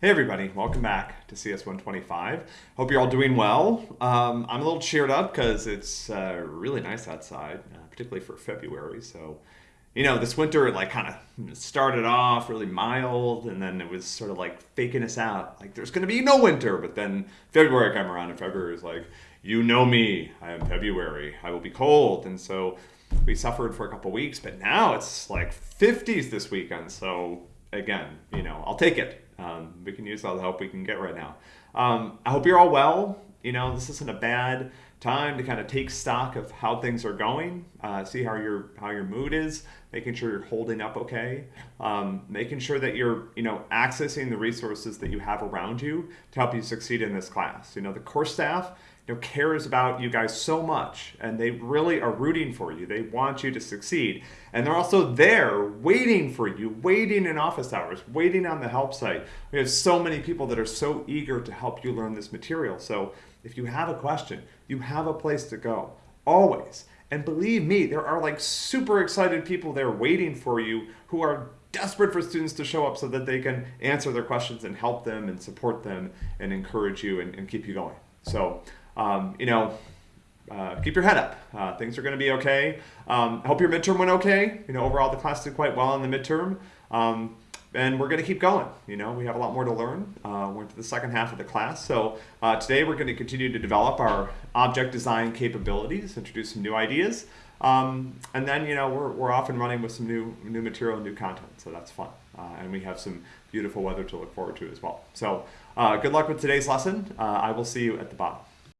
Hey everybody, welcome back to CS 125. Hope you're all doing well. Um, I'm a little cheered up because it's uh, really nice outside, uh, particularly for February. So, you know, this winter like kind of started off really mild, and then it was sort of like faking us out, like there's going to be no winter. But then February came around, and February was like, you know me, I am February, I will be cold, and so we suffered for a couple weeks. But now it's like 50s this weekend, so again, you know, I'll take it. Um, we can use all the help we can get right now. Um, I hope you're all well. You know, this isn't a bad time to kind of take stock of how things are going, uh, see how your how your mood is, making sure you're holding up okay, um, making sure that you're you know accessing the resources that you have around you to help you succeed in this class. You know, the course staff you know, cares about you guys so much and they really are rooting for you. They want you to succeed. And they're also there waiting for you, waiting in office hours, waiting on the help site. We have so many people that are so eager to help you learn this material. So if you have a question, you have a place to go, always. And believe me, there are like super excited people there waiting for you who are desperate for students to show up so that they can answer their questions and help them and support them and encourage you and, and keep you going. So um, you know, uh, keep your head up. Uh, things are going to be okay. Um, hope your midterm went okay. You know, overall the class did quite well in the midterm. Um, and we're going to keep going. You know, we have a lot more to learn. Uh, we're into the second half of the class. So uh, today we're going to continue to develop our object design capabilities, introduce some new ideas. Um, and then, you know, we're, we're off and running with some new, new material and new content. So that's fun. Uh, and we have some beautiful weather to look forward to as well. So uh, good luck with today's lesson. Uh, I will see you at the bottom.